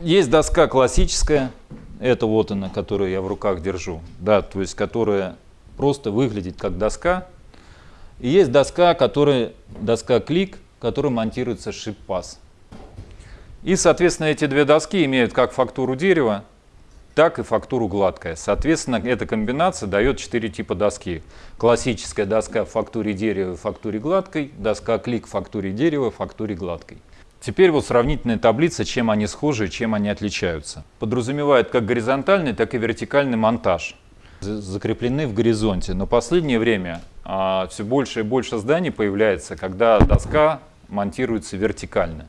есть доска классическая, это вот она, которую я в руках держу, да, то есть которая просто выглядит как доска. И есть доска, которая, доска клик, которая монтируется шип-пас. И, соответственно, эти две доски имеют как фактуру дерева, так и фактуру гладкая. Соответственно, эта комбинация дает четыре типа доски. Классическая доска в фактуре дерева, в фактуре гладкой, доска клик в фактуре дерева, в фактуре гладкой. Теперь вот сравнительная таблица, чем они схожи и чем они отличаются. Подразумевает как горизонтальный, так и вертикальный монтаж. Закреплены в горизонте. Но последнее время а, все больше и больше зданий появляется, когда доска монтируется вертикально.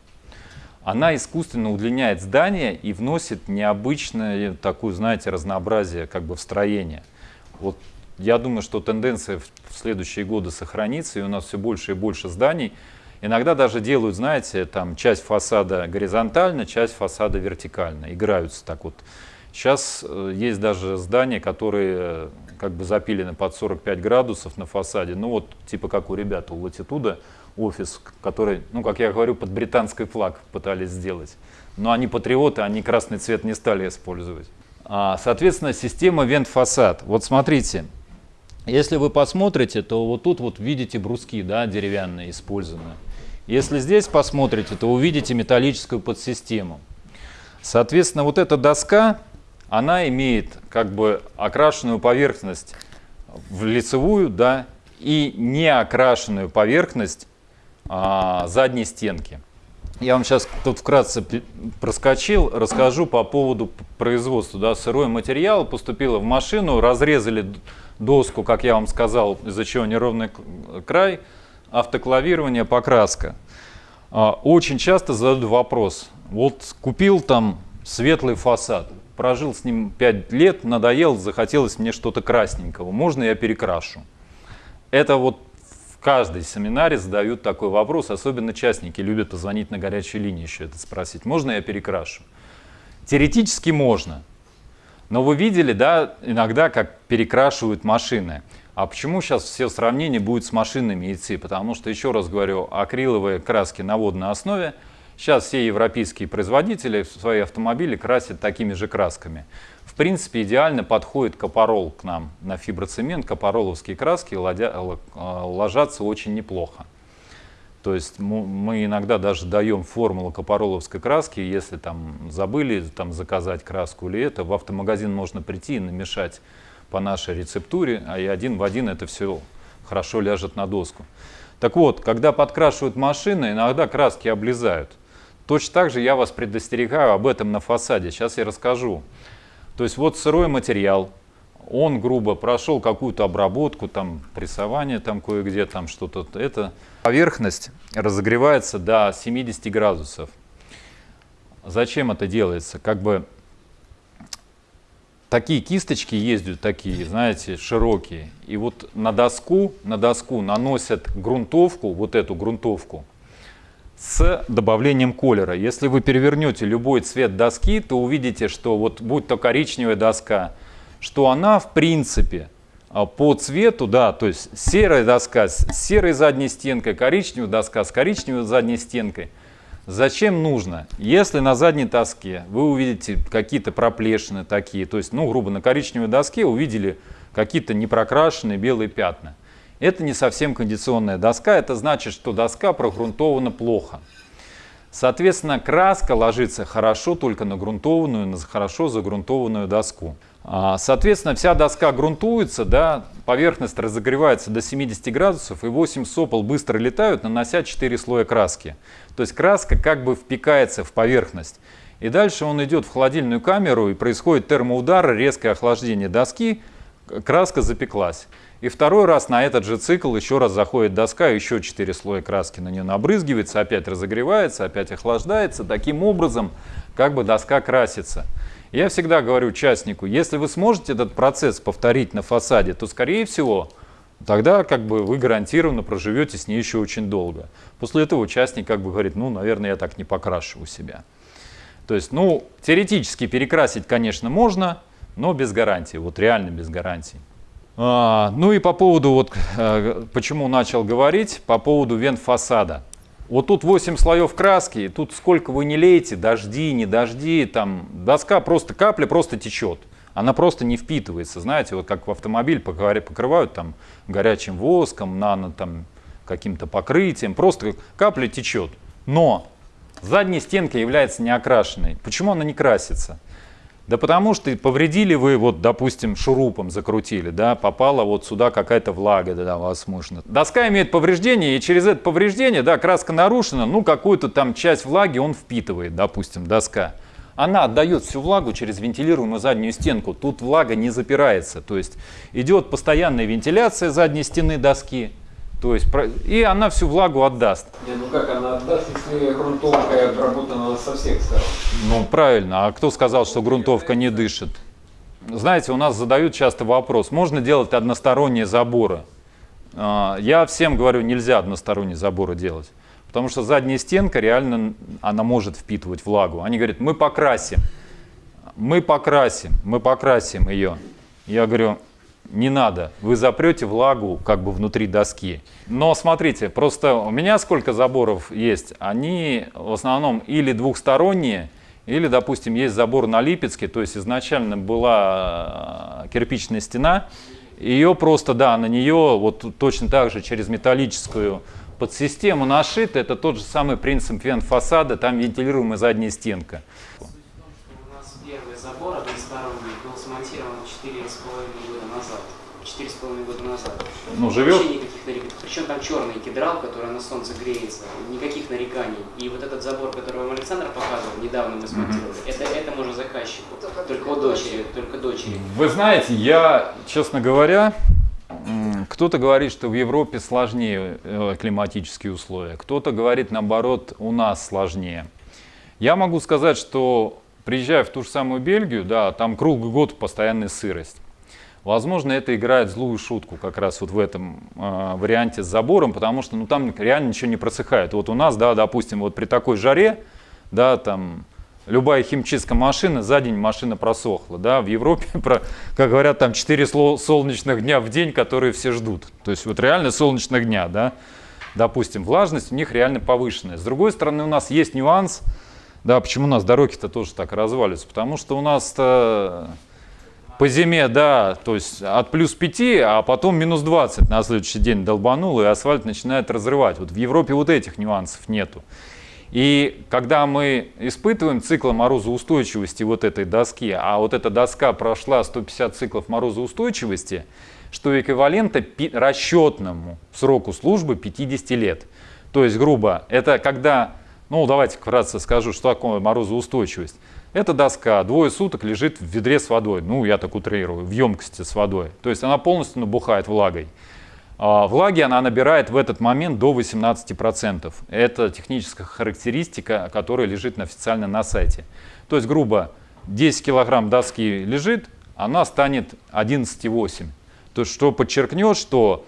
Она искусственно удлиняет здание и вносит необычное такую, знаете, разнообразие как бы в строение. Вот я думаю, что тенденция в следующие годы сохранится, и у нас все больше и больше зданий. Иногда даже делают, знаете, там часть фасада горизонтально, часть фасада вертикально, играются так вот. Сейчас э, есть даже здания, которые э, как бы запилены под 45 градусов на фасаде, ну вот типа как у ребят у Латитуда офис, который, ну как я говорю, под британский флаг пытались сделать. Но они патриоты, они красный цвет не стали использовать. А, соответственно, система вент-фасад. Вот смотрите, если вы посмотрите, то вот тут вот видите бруски да, деревянные использованные. Если здесь посмотрите, то увидите металлическую подсистему. Соответственно, вот эта доска, она имеет как бы окрашенную поверхность в лицевую, да, и неокрашенную поверхность а, задней стенки. Я вам сейчас тут вкратце проскочил, расскажу по поводу производства. Да, сырой материал поступило в машину, разрезали доску, как я вам сказал, из-за чего неровный край, автоклавирование, покраска. А, очень часто задают вопрос, вот купил там светлый фасад, прожил с ним 5 лет, надоел, захотелось мне что-то красненького, можно я перекрашу? Это вот в каждой семинаре задают такой вопрос, особенно частники любят позвонить на горячую линию еще это спросить, можно я перекрашу? Теоретически можно, но вы видели, да, иногда как перекрашивают машины. А почему сейчас все сравнения будут с машинами идти? Потому что, еще раз говорю, акриловые краски на водной основе. Сейчас все европейские производители свои автомобили красят такими же красками. В принципе, идеально подходит капорол к нам на фиброцемент. Капороловские краски ложатся очень неплохо. То есть мы иногда даже даем формулу капороловской краски, если там забыли там, заказать краску или это, в автомагазин можно прийти и намешать по нашей рецептуре, а и один в один это все хорошо ляжет на доску. Так вот, когда подкрашивают машины, иногда краски облезают. Точно так же я вас предостерегаю об этом на фасаде. Сейчас я расскажу. То есть вот сырой материал, он грубо прошел какую-то обработку, там прессование там кое-где, там что-то это. Поверхность разогревается до 70 градусов. Зачем это делается? Как бы такие кисточки ездят, такие, знаете, широкие. И вот на доску, на доску наносят грунтовку, вот эту грунтовку, с добавлением колера. Если вы перевернете любой цвет доски, то увидите, что вот будь то коричневая доска, что она в принципе а, по цвету, да, то есть серая доска с серой задней стенкой, коричневая доска с коричневой задней стенкой – Зачем нужно? Если на задней доске вы увидите какие-то проплешины такие, то есть, ну, грубо, на коричневой доске увидели какие-то непрокрашенные белые пятна. Это не совсем кондиционная доска, это значит, что доска прогрунтована плохо. Соответственно, краска ложится хорошо только на грунтованную, на хорошо загрунтованную доску. А, соответственно, вся доска грунтуется, да, поверхность разогревается до 70 градусов, и 8 сопол быстро летают, нанося 4 слоя краски. То есть краска как бы впекается в поверхность. И дальше он идет в холодильную камеру, и происходит термоудар, резкое охлаждение доски, краска запеклась. И второй раз на этот же цикл еще раз заходит доска, еще 4 слоя краски на нее набрызгивается, опять разогревается, опять охлаждается. Таким образом, как бы доска красится. Я всегда говорю участнику, если вы сможете этот процесс повторить на фасаде, то, скорее всего, тогда как бы вы гарантированно проживете с ней еще очень долго. После этого участник как бы говорит, ну, наверное, я так не покрашу у себя. То есть, ну, теоретически перекрасить, конечно, можно, но без гарантии, вот реально без гарантии. А, ну и по поводу, вот, э, почему начал говорить, по поводу вент фасада. Вот тут 8 слоев краски, и тут сколько вы не лейте, дожди, не дожди, там доска просто капля просто течет. Она просто не впитывается, знаете, вот как в автомобиль покрывают там горячим воском, нано там каким-то покрытием, просто капля течет. Но задняя стенка является неокрашенной. Почему она не красится? Да потому что повредили вы, вот, допустим, шурупом закрутили, да, попала вот сюда какая-то влага, да, возможно. Доска имеет повреждение, и через это повреждение, да, краска нарушена, ну, какую-то там часть влаги он впитывает, допустим, доска. Она отдает всю влагу через вентилируемую заднюю стенку, тут влага не запирается, то есть идет постоянная вентиляция задней стены доски, то есть, и она всю влагу отдаст. Не, ну как она отдаст, если грунтовка обработана со всех сторон? Ну правильно, а кто сказал, что грунтовка не дышит? Знаете, у нас задают часто вопрос, можно делать односторонние заборы? А, я всем говорю, нельзя односторонние заборы делать. Потому что задняя стенка реально, она может впитывать влагу. Они говорят, мы покрасим, мы покрасим, мы покрасим ее. Я говорю, не надо, вы запрете влагу как бы внутри доски. Но смотрите, просто у меня сколько заборов есть, они в основном или двухсторонние, или, допустим, есть забор на Липецке, то есть изначально была э, кирпичная стена, ее просто, да, на нее вот точно так же через металлическую подсистему нашито, это тот же самый принцип вен фасада, там вентилируемая задняя стенка. У нас первый забор односторонний был смонтирован 4,5 года назад. 4,5 года назад. Ну, живет? Вообще никаких нареканий. Причем там черный кедрал, который на солнце греется. Никаких нареканий. И вот этот забор, который вам Александр показывал, недавно мы смонтировали, mm -hmm. это, это можно заказчику. Только у дочери, только дочери. Вы знаете, я, честно говоря, кто-то говорит, что в Европе сложнее э, климатические условия, кто-то говорит, наоборот, у нас сложнее. Я могу сказать, что приезжая в ту же самую Бельгию, да, там круглый год постоянная сырость. Возможно, это играет злую шутку как раз вот в этом э, варианте с забором, потому что ну, там реально ничего не просыхает. Вот у нас, да, допустим, вот при такой жаре, да, там любая химчистская машина, за день машина просохла. Да? В Европе, про, как говорят, там 4 солнечных дня в день, которые все ждут. То есть вот реально солнечных дня, да? допустим, влажность у них реально повышенная. С другой стороны, у нас есть нюанс, да, почему у нас дороги-то тоже так разваливаются, потому что у нас по зиме, да, то есть от плюс 5, а потом минус 20 на следующий день долбанул, и асфальт начинает разрывать. Вот в Европе вот этих нюансов нету. И когда мы испытываем цикл морозоустойчивости вот этой доски, а вот эта доска прошла 150 циклов морозоустойчивости, что эквивалентно расчетному сроку службы 50 лет. То есть, грубо, это когда, ну давайте вкратце скажу, что такое морозоустойчивость. Эта доска двое суток лежит в ведре с водой, ну я так утрирую, в емкости с водой. То есть она полностью набухает влагой. А, влаги она набирает в этот момент до 18%. Это техническая характеристика, которая лежит официально на сайте. То есть, грубо, 10 килограмм доски лежит, она станет 11,8. То есть, что подчеркнет, что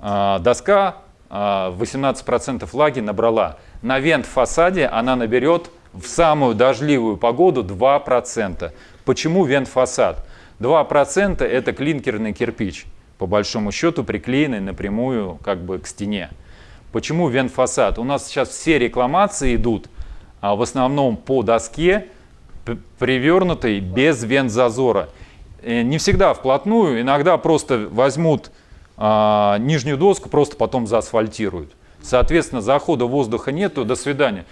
э, доска э, 18% влаги набрала. На вент-фасаде она наберет в самую дождливую погоду 2%. Почему вент-фасад? 2% это клинкерный кирпич по большому счету приклеенный напрямую как бы к стене. Почему вент-фасад? У нас сейчас все рекламации идут а, в основном по доске, привернутой без вент-зазора. Э, не всегда вплотную, иногда просто возьмут а, нижнюю доску, просто потом заасфальтируют. Соответственно, захода воздуха нету, до свидания.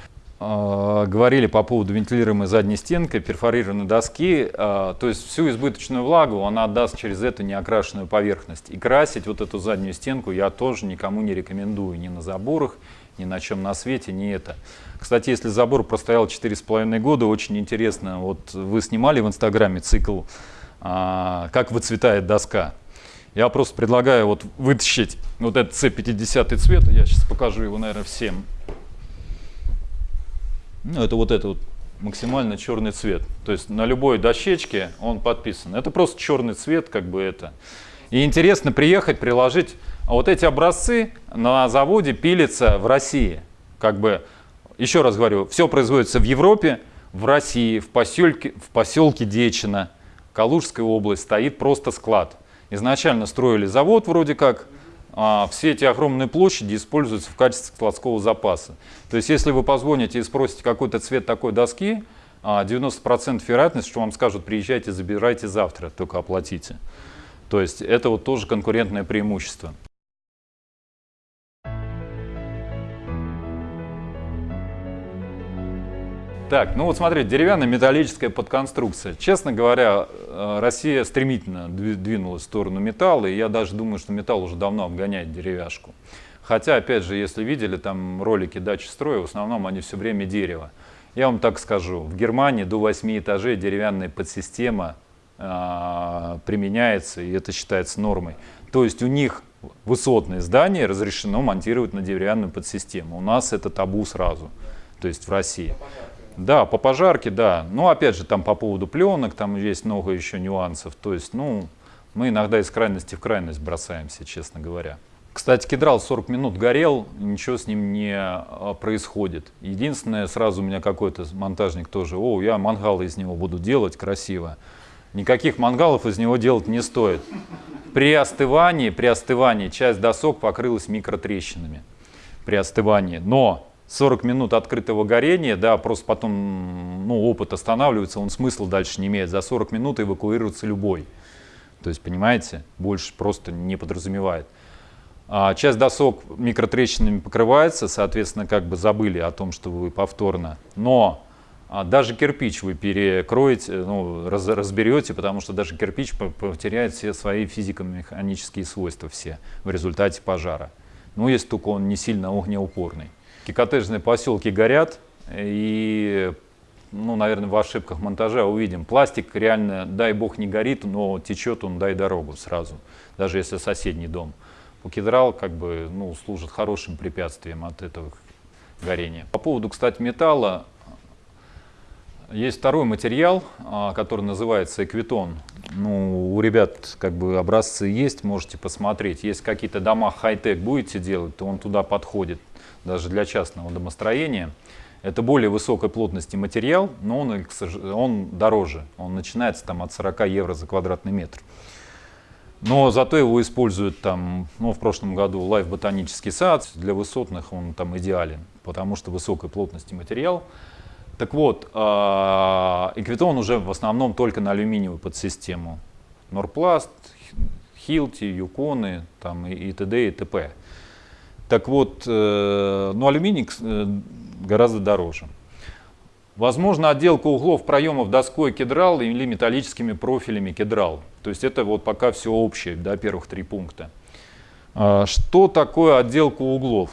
А, говорили по поводу вентилируемой задней стенки, перфорированной доски, а, то есть всю избыточную влагу она отдаст через эту неокрашенную поверхность. И красить вот эту заднюю стенку я тоже никому не рекомендую, ни на заборах, ни на чем на свете, ни это. Кстати, если забор простоял 4,5 года, очень интересно, вот вы снимали в инстаграме цикл а, «Как выцветает доска». Я просто предлагаю вот вытащить вот этот C50 цвет, я сейчас покажу его, наверное, всем. Ну, это вот этот вот максимально черный цвет. То есть на любой дощечке он подписан. Это просто черный цвет, как бы это. И интересно приехать, приложить. А вот эти образцы на заводе пилятся в России. Как бы, еще раз говорю, все производится в Европе, в России, в поселке, в поселке Дечина, Калужская область, стоит просто склад. Изначально строили завод вроде как, все эти огромные площади используются в качестве складского запаса. То есть если вы позвоните и спросите какой-то цвет такой доски, 90% вероятность, что вам скажут, приезжайте, забирайте завтра, только оплатите. То есть это вот тоже конкурентное преимущество. Так, ну вот смотрите, деревянная металлическая подконструкция. Честно говоря, э, Россия стремительно двинулась в сторону металла, и я даже думаю, что металл уже давно обгоняет деревяшку. Хотя, опять же, если видели там ролики дачи строя, в основном они все время дерево. Я вам так скажу, в Германии до 8 этажей деревянная подсистема э, применяется, и это считается нормой. То есть у них высотные здания разрешено монтировать на деревянную подсистему. У нас это табу сразу, то есть в России. Да, по пожарке, да. Но опять же, там по поводу пленок, там есть много еще нюансов. То есть, ну, мы иногда из крайности в крайность бросаемся, честно говоря. Кстати, кедрал 40 минут горел, ничего с ним не а, происходит. Единственное, сразу у меня какой-то монтажник тоже, о, я мангалы из него буду делать красиво. Никаких мангалов из него делать не стоит. При остывании, при остывании часть досок покрылась микротрещинами. При остывании. Но 40 минут открытого горения, да, просто потом ну, опыт останавливается, он смысла дальше не имеет. За 40 минут эвакуируется любой. То есть, понимаете, больше просто не подразумевает. А часть досок микротрещинами покрывается, соответственно, как бы забыли о том, что вы повторно. Но а, даже кирпич вы перекроете, ну, раз, разберете, потому что даже кирпич потеряет все свои физико-механические свойства все в результате пожара. Ну, если только он не сильно огнеупорный. Коттеджные поселки горят, и, ну, наверное, в ошибках монтажа увидим. Пластик реально, дай бог, не горит, но течет он, дай дорогу сразу, даже если соседний дом. Покедрал как бы, ну, служит хорошим препятствием от этого горения. По поводу, кстати, металла, есть второй материал, а, который называется Equitone. Ну, у ребят как бы образцы есть, можете посмотреть. Есть какие-то дома хай-тек будете делать, то он туда подходит даже для частного домостроения. Это более высокой плотности материал, но он, он дороже. Он начинается там, от 40 евро за квадратный метр. Но зато его используют там, ну, в прошлом году Life ботанический сад. Для высотных он там идеален, потому что высокой плотности материал. Так вот, а, эквитон уже в основном только на алюминиевую подсистему. Норпласт, Хилти, Юконы там, и т.д. и т.п. Так вот, э, ну, алюминий э, гораздо дороже. Возможно, отделка углов проемов доской кедрал или металлическими профилями кедрал. То есть это вот пока все общее, да, первых три пункта. А, что такое отделка углов?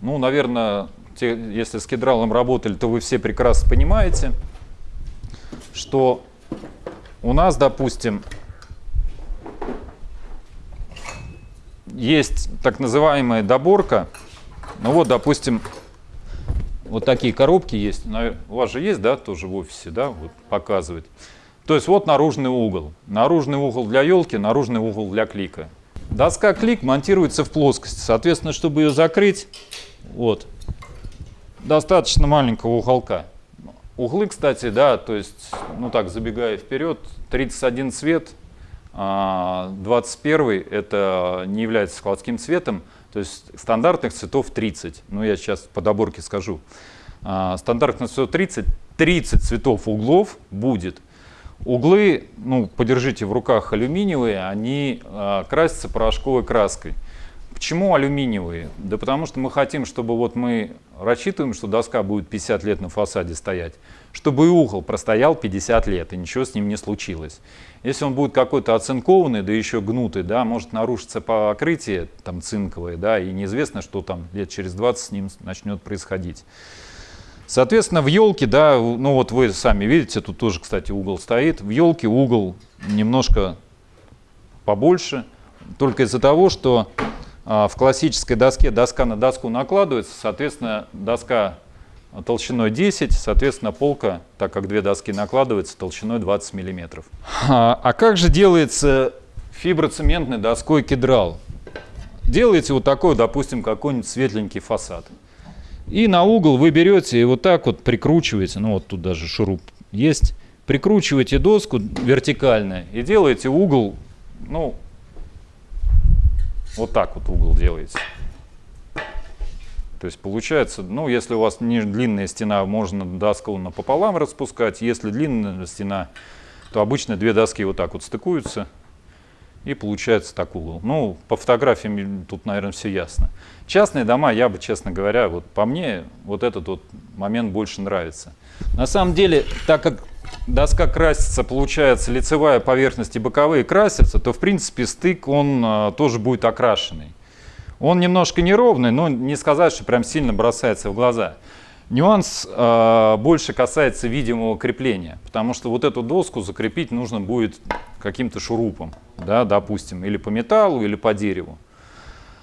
Ну, наверное, те, если с кедралом работали, то вы все прекрасно понимаете, что у нас, допустим, есть так называемая доборка. Ну вот, допустим, вот такие коробки есть. У вас же есть, да, тоже в офисе, да, вот показывает. То есть вот наружный угол. Наружный угол для елки, наружный угол для клика. Доска клик монтируется в плоскости. Соответственно, чтобы ее закрыть, вот, достаточно маленького уголка. Углы, кстати, да, то есть, ну так, забегая вперед, 31 цвет, 21 а, это не является складским цветом, то есть стандартных цветов 30. Ну, я сейчас по доборке скажу. А, стандартных цветов 30, 30 цветов углов будет. Углы, ну, подержите в руках алюминиевые, они а, красятся порошковой краской. Почему алюминиевые? Да потому что мы хотим, чтобы вот мы рассчитываем, что доска будет 50 лет на фасаде стоять, чтобы и угол простоял 50 лет, и ничего с ним не случилось. Если он будет какой-то оцинкованный, да еще гнутый, да, может нарушиться покрытие там цинковое, да, и неизвестно, что там лет через 20 с ним начнет происходить. Соответственно, в елке, да, ну вот вы сами видите, тут тоже, кстати, угол стоит. В елке угол немножко побольше, только из-за того, что в классической доске доска на доску накладывается, соответственно, доска толщиной 10, соответственно, полка, так как две доски накладываются, толщиной 20 мм. А, а как же делается фиброцементной доской кедрал? Делаете вот такой, допустим, какой-нибудь светленький фасад. И на угол вы берете и вот так вот прикручиваете, ну вот тут даже шуруп есть, прикручиваете доску вертикально и делаете угол, ну, Вот так вот угол делаете. То есть получается, ну, если у вас не длинная стена, можно доску напополам распускать. Если длинная стена, то обычно две доски вот так вот стыкуются. И получается так угол. Ну, по фотографиям тут, наверное, все ясно. Частные дома, я бы, честно говоря, вот по мне, вот этот вот момент больше нравится. На самом деле, так как доска красится, получается, лицевая поверхность и боковые красятся, то, в принципе, стык, он а, тоже будет окрашенный. Он немножко неровный, но не сказать, что прям сильно бросается в глаза. Нюанс э, больше касается видимого крепления, потому что вот эту доску закрепить нужно будет каким-то шурупом, да, допустим, или по металлу, или по дереву.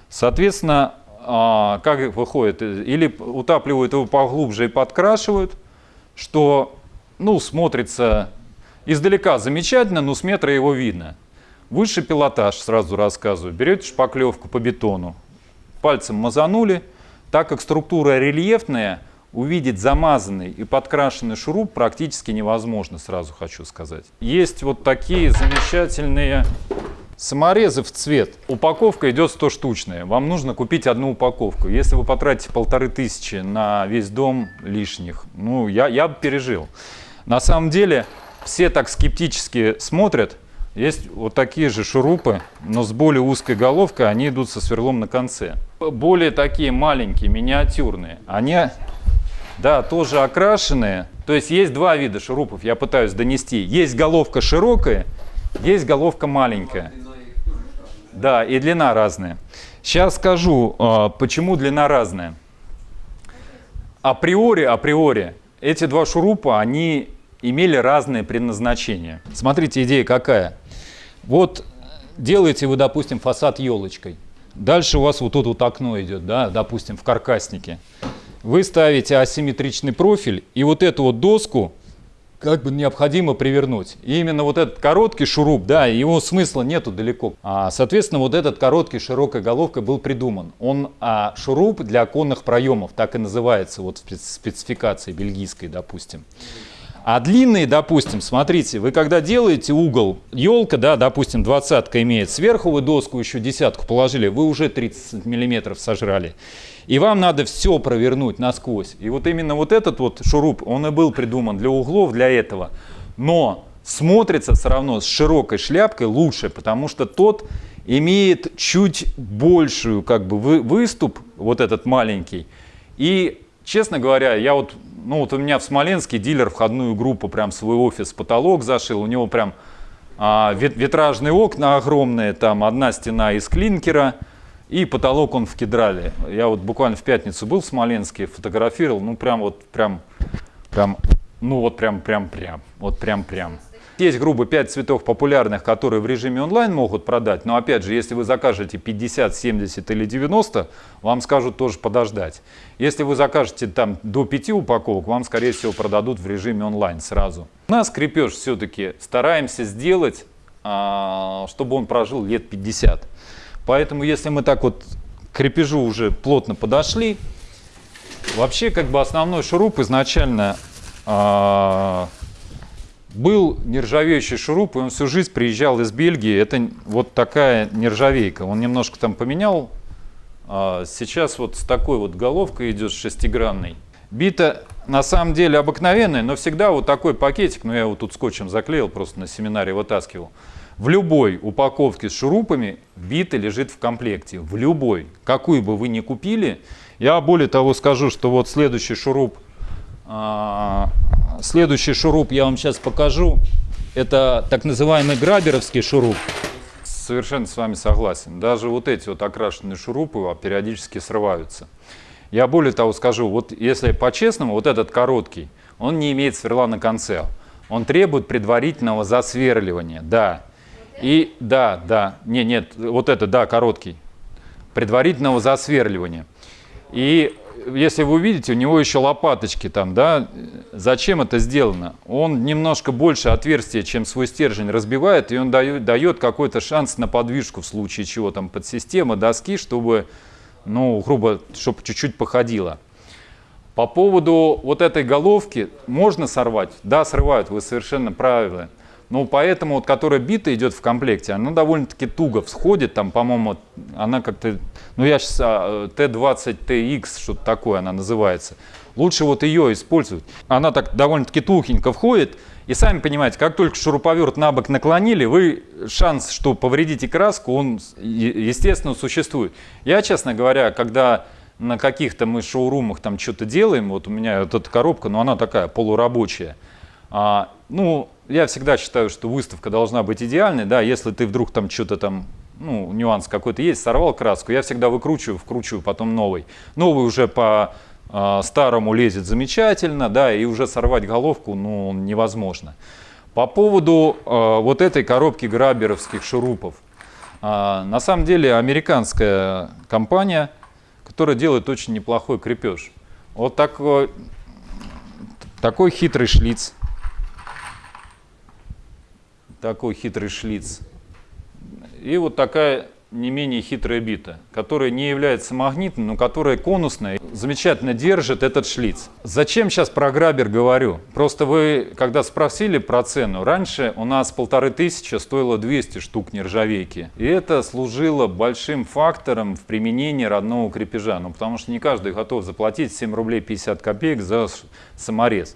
Соответственно, э, как выходит, или утапливают его поглубже и подкрашивают, что ну, смотрится издалека замечательно, но с метра его видно. Высший пилотаж, сразу рассказываю, берете шпаклевку по бетону, пальцем мазанули, так как структура рельефная, увидеть замазанный и подкрашенный шуруп практически невозможно, сразу хочу сказать. Есть вот такие замечательные саморезы в цвет. Упаковка идет 100 штучная. Вам нужно купить одну упаковку. Если вы потратите полторы тысячи на весь дом лишних, ну, я, я бы пережил. На самом деле, все так скептически смотрят. Есть вот такие же шурупы, но с более узкой головкой, они идут со сверлом на конце. Более такие маленькие, миниатюрные. Они да, тоже окрашенные. То есть есть два вида шурупов, я пытаюсь донести. Есть головка широкая, есть головка маленькая. Да, и длина разная. Сейчас скажу, а, почему длина разная. Априори, априори, эти два шурупа, они имели разные предназначения. Смотрите, идея какая. Вот делаете вы, допустим, фасад елочкой. Дальше у вас вот тут вот окно идет, да, допустим, в каркаснике вы ставите асимметричный профиль, и вот эту вот доску как бы необходимо привернуть. И именно вот этот короткий шуруп, да, его смысла нету далеко. А, соответственно, вот этот короткий широкой головкой был придуман. Он а, шуруп для оконных проемов, так и называется вот в спецификации бельгийской, допустим. А длинные, допустим, смотрите, вы когда делаете угол, елка, да, допустим, двадцатка имеет, сверху вы доску еще десятку положили, вы уже 30 миллиметров сожрали. И вам надо все провернуть насквозь. И вот именно вот этот вот шуруп, он и был придуман для углов, для этого. Но смотрится все равно с широкой шляпкой лучше, потому что тот имеет чуть большую как бы выступ, вот этот маленький. И, честно говоря, я вот, ну вот у меня в Смоленске дилер входную группу, прям свой офис, потолок зашил, у него прям а, витражные окна огромные, там одна стена из клинкера, и потолок он в кедрале. Я вот буквально в пятницу был в Смоленске, фотографировал, ну прям вот, прям, прям, ну вот прям, прям, прям, вот прям, прям. Есть, грубо, 5 цветов популярных, которые в режиме онлайн могут продать, но опять же, если вы закажете 50, 70 или 90, вам скажут тоже подождать. Если вы закажете там до 5 упаковок, вам, скорее всего, продадут в режиме онлайн сразу. У нас крепеж все-таки стараемся сделать, а, чтобы он прожил лет 50. Поэтому если мы так вот к крепежу уже плотно подошли, вообще как бы основной шуруп изначально э, был нержавеющий шуруп, и он всю жизнь приезжал из Бельгии. Это вот такая нержавейка. Он немножко там поменял. А сейчас вот с такой вот головкой идет шестигранной. Бита на самом деле обыкновенная, но всегда вот такой пакетик, ну я его тут скотчем заклеил, просто на семинаре вытаскивал. В любой упаковке с шурупами бита лежит в комплекте. В любой. Какую бы вы ни купили. Я более того скажу, что вот следующий шуруп, следующий шуруп я вам сейчас покажу. Это так называемый граберовский шуруп. Совершенно с вами согласен. Даже вот эти вот окрашенные шурупы периодически срываются. Я более того скажу, вот если по-честному, вот этот короткий, он не имеет сверла на конце. Он требует предварительного засверливания, да. И да, да, не, нет, вот это, да, короткий, предварительного засверливания. И если вы увидите, у него еще лопаточки там, да, зачем это сделано? Он немножко больше отверстия, чем свой стержень разбивает, и он дает, дает какой-то шанс на подвижку в случае чего там под система доски, чтобы, ну, грубо, чтобы чуть-чуть походило. По поводу вот этой головки можно сорвать? Да, срывают, вы совершенно правильно. Но поэтому, вот, которая бита идет в комплекте, она довольно-таки туго всходит, там, по-моему, она как-то, ну я сейчас, а, Т20TX, что-то такое она называется. Лучше вот ее использовать. Она так довольно-таки тухенько входит, и сами понимаете, как только шуруповерт на бок наклонили, вы шанс, что повредите краску, он, естественно, существует. Я, честно говоря, когда на каких-то мы шоурумах там что-то делаем, вот у меня вот эта коробка, но она такая полурабочая, а, ну, я всегда считаю, что выставка должна быть идеальной, да, если ты вдруг там что-то там, ну, нюанс какой-то есть, сорвал краску, я всегда выкручиваю, вкручиваю потом новый. Новый уже по э, старому лезет замечательно, да, и уже сорвать головку, ну, невозможно. По поводу э, вот этой коробки граберовских шурупов. Э, на самом деле американская компания, которая делает очень неплохой крепеж. Вот такой, такой хитрый шлиц такой хитрый шлиц. И вот такая не менее хитрая бита, которая не является магнитной, но которая конусная, замечательно держит этот шлиц. Зачем сейчас про грабер говорю? Просто вы, когда спросили про цену, раньше у нас полторы тысячи стоило 200 штук нержавейки. И это служило большим фактором в применении родного крепежа. Ну, потому что не каждый готов заплатить 7 рублей 50 копеек за саморез.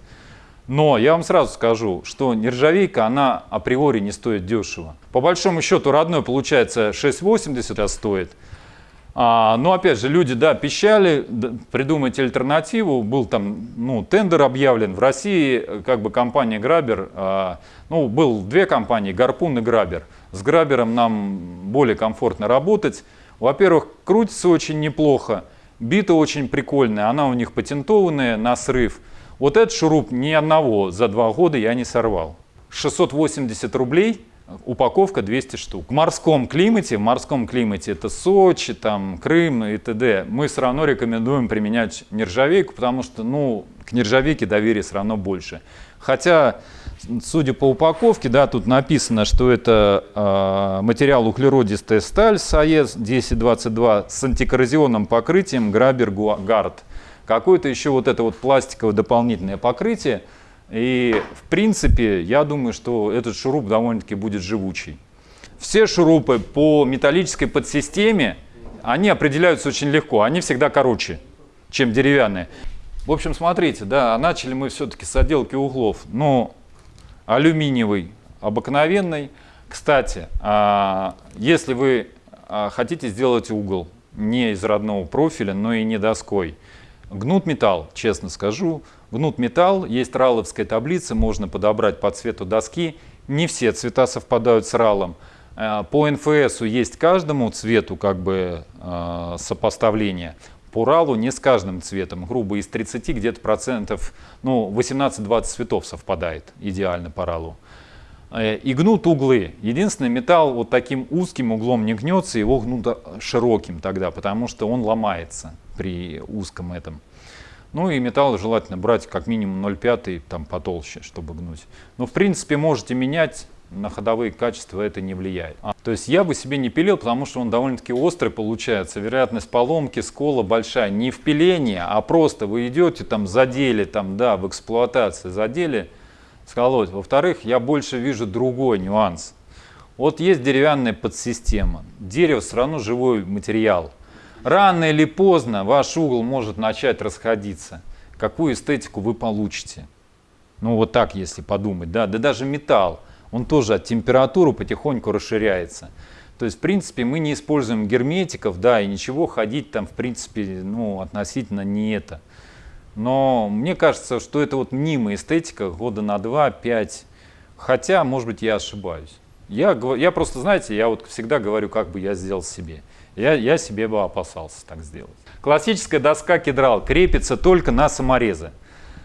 Но я вам сразу скажу, что нержавейка, она априори не стоит дешево. По большому счету родной получается 6,80 стоит. А, но опять же, люди, да, пищали, да, придумать альтернативу. Был там, ну, тендер объявлен. В России, как бы, компания Грабер, а, ну, был две компании, Гарпун и Грабер. С Грабером нам более комфортно работать. Во-первых, крутится очень неплохо, бита очень прикольная, она у них патентованная на срыв. Вот этот шуруп ни одного за два года я не сорвал. 680 рублей, упаковка 200 штук. В морском климате, в морском климате это Сочи, там, Крым и т.д. Мы все равно рекомендуем применять нержавейку, потому что ну, к нержавейке доверия все равно больше. Хотя, судя по упаковке, да, тут написано, что это э, материал углеродистая сталь САЕС 1022 с антикоррозионным покрытием Грабер Гард какое-то еще вот это вот пластиковое дополнительное покрытие. И в принципе, я думаю, что этот шуруп довольно-таки будет живучий. Все шурупы по металлической подсистеме, они определяются очень легко, они всегда короче, чем деревянные. В общем, смотрите, да, начали мы все-таки с отделки углов. Но алюминиевый, обыкновенный. Кстати, а, если вы а, хотите сделать угол не из родного профиля, но и не доской, Гнут металл, честно скажу. Гнут металл, есть раловская таблица, можно подобрать по цвету доски. Не все цвета совпадают с ралом. Э, по НФСу есть каждому цвету как бы э, сопоставление. По ралу не с каждым цветом. Грубо из 30 где-то процентов, ну 18-20 цветов совпадает идеально по ралу. Э, и гнут углы. Единственный металл вот таким узким углом не гнется, его гнут широким тогда, потому что он ломается при узком этом. Ну и металл желательно брать как минимум 0,5, там потолще, чтобы гнуть. Но в принципе можете менять, на ходовые качества это не влияет. А, то есть я бы себе не пилил, потому что он довольно-таки острый получается. Вероятность поломки, скола большая. Не в пилении, а просто вы идете там задели, там, да, в эксплуатации задели, сколоть. Во-вторых, я больше вижу другой нюанс. Вот есть деревянная подсистема. Дерево все равно живой материал. Рано или поздно ваш угол может начать расходиться. Какую эстетику вы получите? Ну вот так, если подумать. Да, да даже металл, он тоже от температуры потихоньку расширяется. То есть, в принципе, мы не используем герметиков, да, и ничего ходить там, в принципе, ну, относительно не это. Но мне кажется, что это вот мнимая эстетика года на 2-5. Хотя, может быть, я ошибаюсь. Я, я просто, знаете, я вот всегда говорю, как бы я сделал себе. Я, я себе бы опасался так сделать. Классическая доска кедрал крепится только на саморезы.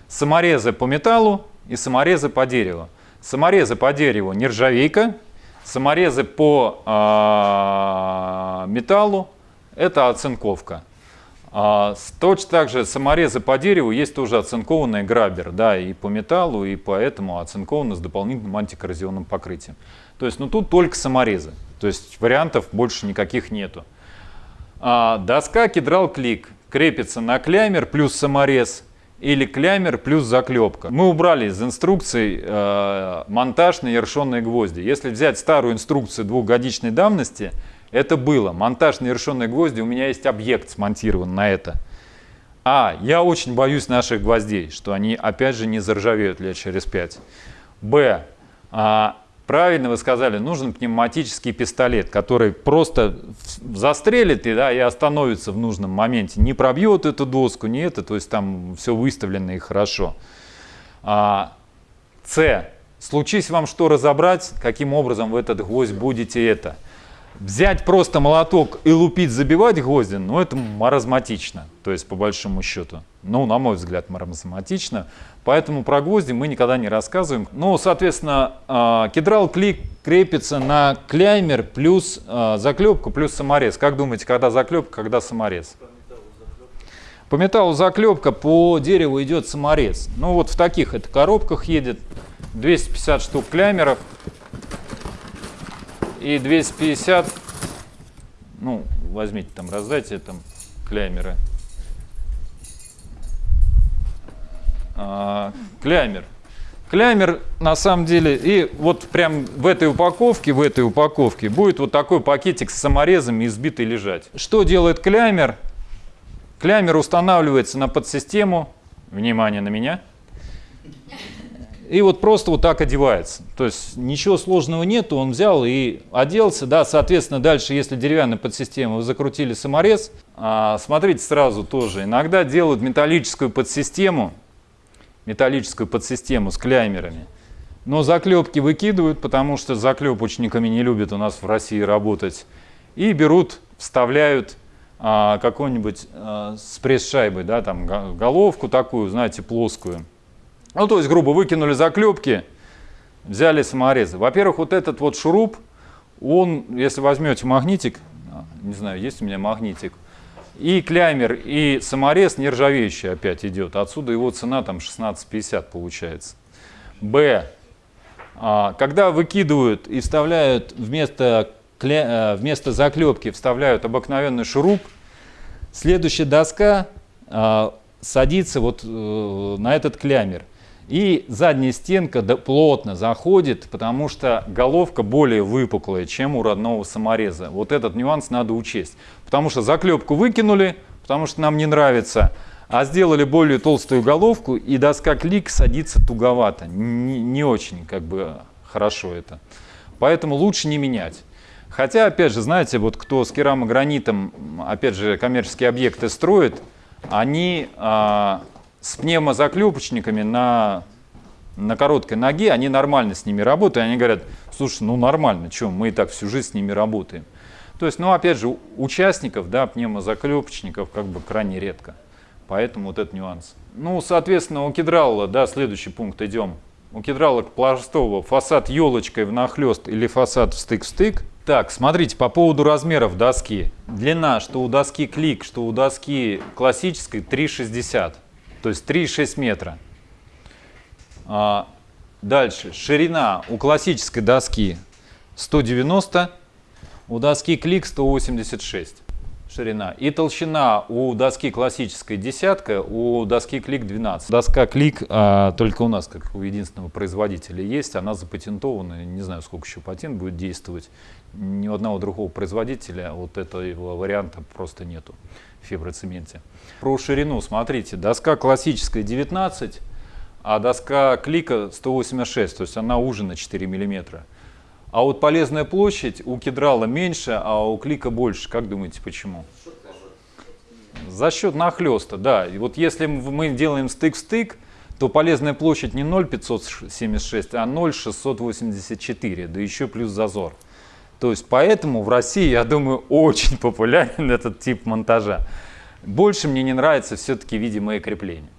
Саморезы по металлу и саморезы по дереву. Саморезы по дереву нержавейка, саморезы по э, металлу это оцинковка. А, точно так же саморезы по дереву есть тоже оцинкованный грабер, да, и по металлу, и поэтому оцинкованы с дополнительным антикоррозионным покрытием. То есть, ну тут только саморезы, то есть вариантов больше никаких нету. А, доска кедрал клик крепится на клямер плюс саморез или клямер плюс заклепка. Мы убрали из инструкций э, монтаж на ершенные гвозди. Если взять старую инструкцию двухгодичной давности, это было. Монтаж на ершенные гвозди, у меня есть объект смонтирован на это. А, я очень боюсь наших гвоздей, что они опять же не заржавеют лет через пять. Б, а, правильно вы сказали, нужен пневматический пистолет, который просто застрелит и, да, и остановится в нужном моменте. Не пробьет эту доску, не это, то есть там все выставлено и хорошо. А, С, случись вам что разобрать, каким образом вы этот гвоздь будете это Взять просто молоток и лупить, забивать гвозди, ну это маразматично, то есть по большому счету. Ну, на мой взгляд, маразматично. Поэтому про гвозди мы никогда не рассказываем. Ну, соответственно, а, кедрал клик крепится на клеймер плюс а, заклепку плюс саморез. Как думаете, когда заклепка, когда саморез? По металлу заклепка, по дереву идет саморез. Ну вот в таких это коробках едет 250 штук клеймеров и 250, ну, возьмите там, раздайте там клеймеры. А, клеймер. Клеймер на самом деле, и вот прям в этой упаковке, в этой упаковке будет вот такой пакетик с саморезами избитый лежать. Что делает клеймер? Клеймер устанавливается на подсистему, внимание на меня, и вот просто вот так одевается. То есть ничего сложного нету, он взял и оделся. Да, соответственно, дальше, если деревянная подсистема, вы закрутили саморез, а, смотрите сразу тоже, иногда делают металлическую подсистему, металлическую подсистему с кляймерами. Но заклепки выкидывают, потому что заклепочниками не любят у нас в России работать. И берут, вставляют а, какую-нибудь а, с пресс-шайбой, да, там головку такую, знаете, плоскую. Ну, то есть, грубо, выкинули заклепки, взяли саморезы. Во-первых, вот этот вот шуруп, он, если возьмете магнитик, а, не знаю, есть у меня магнитик, и клямер, и саморез нержавеющий опять идет. Отсюда его цена там 16,50 получается. Б. А, когда выкидывают и вставляют вместо, э, вместо заклепки, вставляют обыкновенный шуруп, следующая доска а, садится вот э, на этот клямер. И задняя стенка плотно заходит, потому что головка более выпуклая, чем у родного самореза. Вот этот нюанс надо учесть. Потому что заклепку выкинули, потому что нам не нравится, а сделали более толстую головку, и доска клик садится туговато. Не, не очень как бы хорошо это. Поэтому лучше не менять. Хотя, опять же, знаете, вот кто с керамогранитом, опять же, коммерческие объекты строит, они... А, с пневмозаклепочниками на, на короткой ноге, они нормально с ними работают. Они говорят, слушай, ну нормально, что, мы и так всю жизнь с ними работаем. То есть, ну опять же, участников, да, пневмозаклепочников как бы крайне редко. Поэтому вот этот нюанс. Ну, соответственно, у кедрала, да, следующий пункт идем. У кедрала пластового фасад елочкой внахлест или фасад в стык-в-стык. Так, смотрите, по поводу размеров доски. Длина, что у доски клик, что у доски классической 3,60 то есть 3,6 метра. А, дальше, ширина у классической доски 190, у доски клик 186 ширина. И толщина у доски классической десятка, у доски клик 12. Доска клик а, только у нас, как у единственного производителя, есть. Она запатентована. Не знаю, сколько еще патент будет действовать. Ни у одного другого производителя вот этого варианта просто нету фиброцементе. Про ширину, смотрите, доска классическая 19, а доска клика 186, то есть она уже на 4 миллиметра. А вот полезная площадь у кедрала меньше, а у клика больше. Как думаете, почему? За счет нахлеста, да. И вот если мы делаем стык в стык, то полезная площадь не 0,576, а 0,684, да еще плюс зазор. То есть поэтому в России, я думаю, очень популярен этот тип монтажа. Больше мне не нравится все-таки видимое крепление.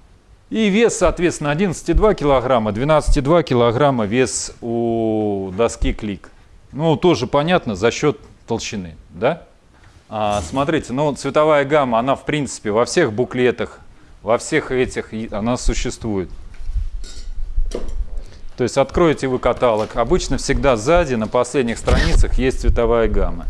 И вес, соответственно, 11,2 килограмма, 12,2 килограмма вес у доски клик. Ну, тоже понятно, за счет толщины, да? А, смотрите, ну, цветовая гамма, она, в принципе, во всех буклетах, во всех этих, она существует. То есть откроете вы каталог, обычно всегда сзади на последних страницах есть цветовая гамма.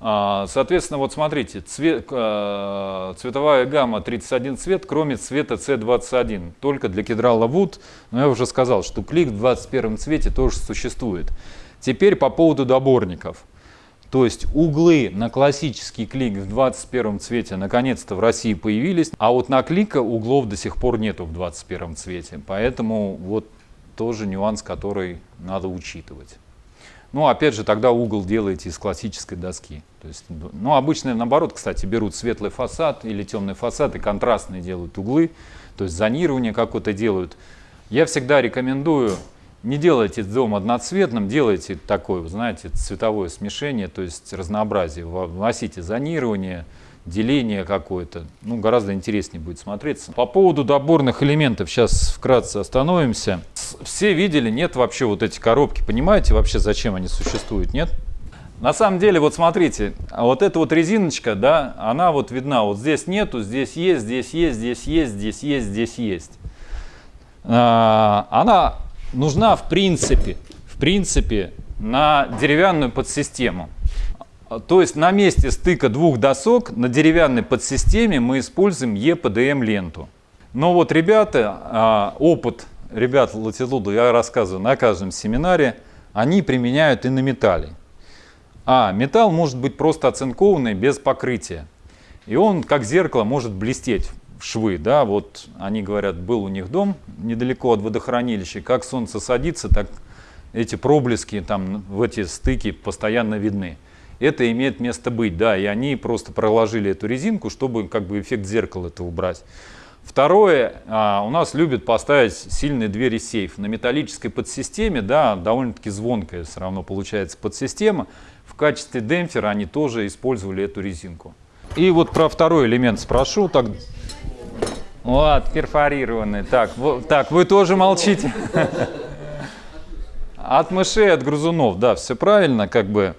А, Соответственно, вот смотрите, цвет, э, цветовая гамма 31 цвет, кроме цвета C21, только для кедрала Wood. Но я уже сказал, что клик в 21 цвете тоже существует. Теперь по поводу доборников. То есть углы на классический клик в 21 цвете наконец-то в России появились, а вот на клика углов до сих пор нету в 21 цвете. Поэтому вот тоже нюанс, который надо учитывать. Ну, опять же, тогда угол делаете из классической доски. То есть, ну, обычно наоборот, кстати, берут светлый фасад или темный фасад и контрастные делают углы, то есть зонирование какое-то делают. Я всегда рекомендую не делайте дом одноцветным, делайте такое, знаете, цветовое смешение, то есть разнообразие, вносите зонирование, деление какое-то, ну, гораздо интереснее будет смотреться. По поводу доборных элементов сейчас вкратце остановимся. Все видели, нет вообще вот эти коробки, понимаете вообще, зачем они существуют, нет? На самом деле, вот смотрите, вот эта вот резиночка, да, она вот видна, вот здесь нету, здесь есть, здесь есть, здесь есть, здесь есть, здесь есть. А, она нужна в принципе, в принципе на деревянную подсистему. То есть на месте стыка двух досок на деревянной подсистеме мы используем EPDM ленту. Но вот ребята, а, опыт ребят Латитуда я рассказываю на каждом семинаре, они применяют и на металле. А металл может быть просто оцинкованный без покрытия. И он как зеркало может блестеть в швы. Да? Вот они говорят, был у них дом недалеко от водохранилища. Как солнце садится, так эти проблески там в эти стыки постоянно видны это имеет место быть, да, и они просто проложили эту резинку, чтобы как бы эффект зеркала это убрать. Второе, а, у нас любят поставить сильные двери сейф. На металлической подсистеме, да, довольно-таки звонкая все равно получается подсистема. В качестве демпфера они тоже использовали эту резинку. И вот про второй элемент спрошу. Так, вот, перфорированный. Так, вот, так, вы тоже молчите. От мышей, от грызунов, да, все правильно, как бы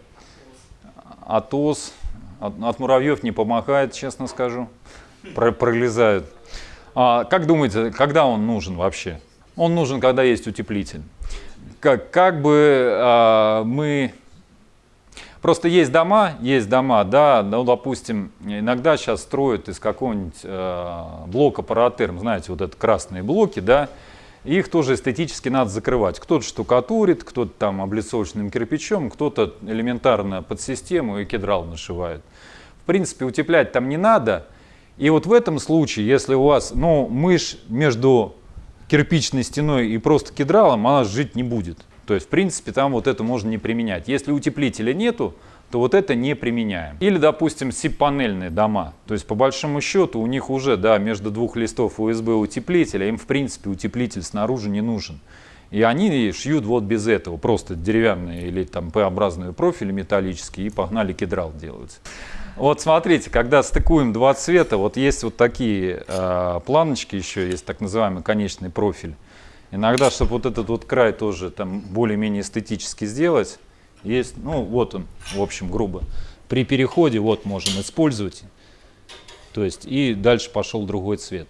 от ос, от, от муравьев не помогает, честно скажу, Про, пролезают. А, как думаете, когда он нужен вообще? Он нужен, когда есть утеплитель. Как, как бы а, мы... Просто есть дома, есть дома, да, ну, допустим, иногда сейчас строят из какого-нибудь э, блока паратерм, знаете, вот это красные блоки, да, их тоже эстетически надо закрывать. Кто-то штукатурит, кто-то там облицовочным кирпичом, кто-то элементарно под систему и кедрал нашивает. В принципе, утеплять там не надо. И вот в этом случае, если у вас ну, мышь между кирпичной стеной и просто кедралом, она жить не будет. То есть, в принципе, там вот это можно не применять. Если утеплителя нету, то вот это не применяем. Или, допустим, СИП-панельные дома. То есть, по большому счету, у них уже, да, между двух листов USB утеплителя, им, в принципе, утеплитель снаружи не нужен. И они шьют вот без этого, просто деревянные или там П-образные профили металлические и погнали кедрал делать. Вот смотрите, когда стыкуем два цвета, вот есть вот такие э, планочки еще, есть так называемый конечный профиль. Иногда, чтобы вот этот вот край тоже там более-менее эстетически сделать, есть, ну вот он, в общем, грубо. При переходе вот можем использовать. То есть и дальше пошел другой цвет.